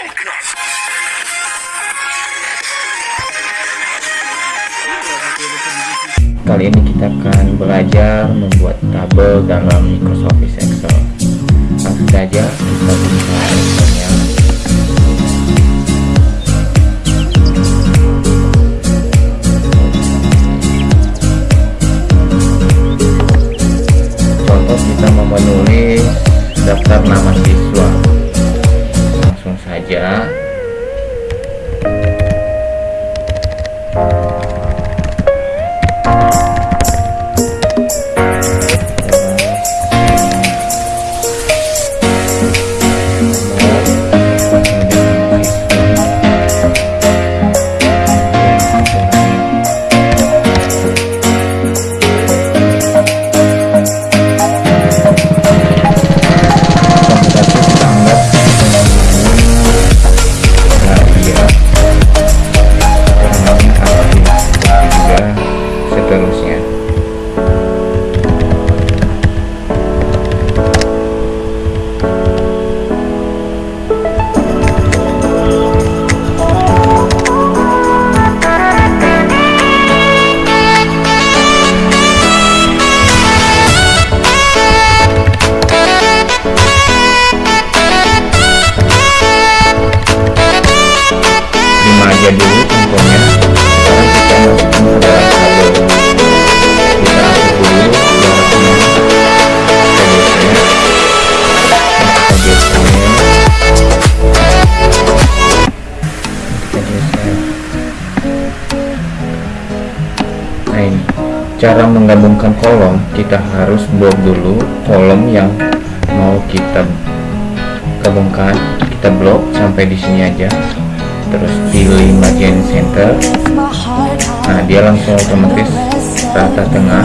Kali ini kita akan belajar membuat tabel dalam Microsoft Excel. Langsung saja kita buka Excelnya. Contoh kita mau daftar nama siswa. Langsung cara menggabungkan kolom kita harus blok dulu kolom yang mau kita gabungkan. Kita blok sampai di sini aja. Terus pilih bagian center. Nah dia langsung otomatis rata tengah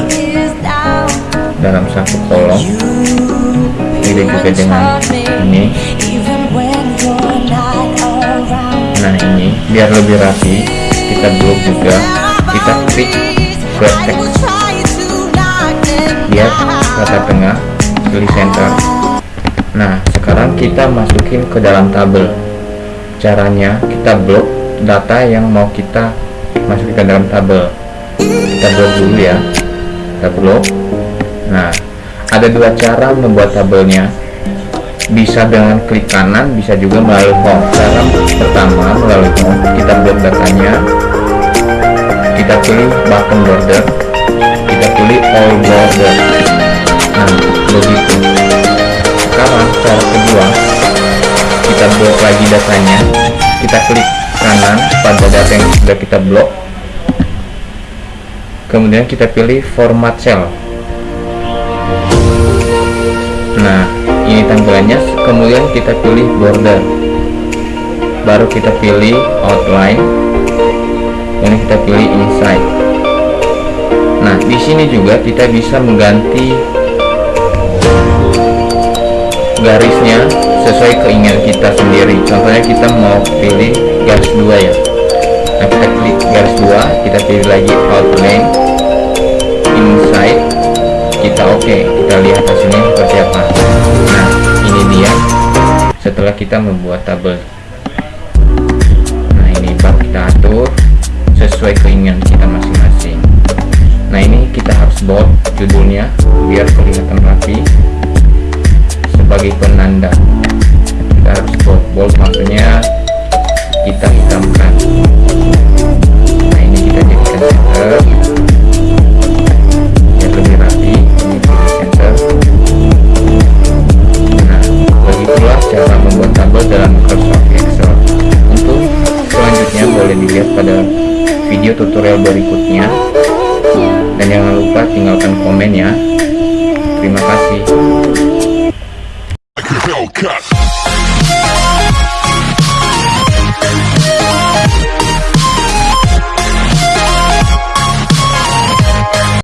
dalam satu kolom. Ini juga dengan ini. Nah ini biar lebih rapi kita blok juga. Kita klik vertex biar rata tengah pilih center. Nah sekarang kita masukin ke dalam tabel. Caranya kita blok data yang mau kita masukkan ke dalam tabel. Kita blok dulu ya. Kita blok nah ada dua cara membuat tabelnya. Bisa dengan klik kanan bisa juga melalui home cara pertama melalui home kita blok datanya kita pilih button border. Kita pilih all border. Nah begitu. Sekarang cara kedua kita blok lagi datanya. Kita klik kanan pada data yang sudah kita blok. Kemudian kita pilih format cell nah ini tampilannya. Kemudian kita pilih border. Baru kita pilih outline kemudian kita pilih inside nah di sini juga kita bisa mengganti garisnya sesuai keinginan kita sendiri. Contohnya kita mau pilih garis dua ya. Nah kita klik garis dua kita pilih lagi outline inside kita oke okay. kita lihat hasilnya seperti apa. Nah ini dia setelah kita membuat tabel. Nah ini baru kita atur sesuai keinginan kita masing-masing. Nah ini kita harus bold judulnya biar kelihatan rapi sebagai penanda. Kita harus bold bold maksudnya kita hitamkan tutorial berikutnya. Dan jangan lupa tinggalkan komen ya terima kasih.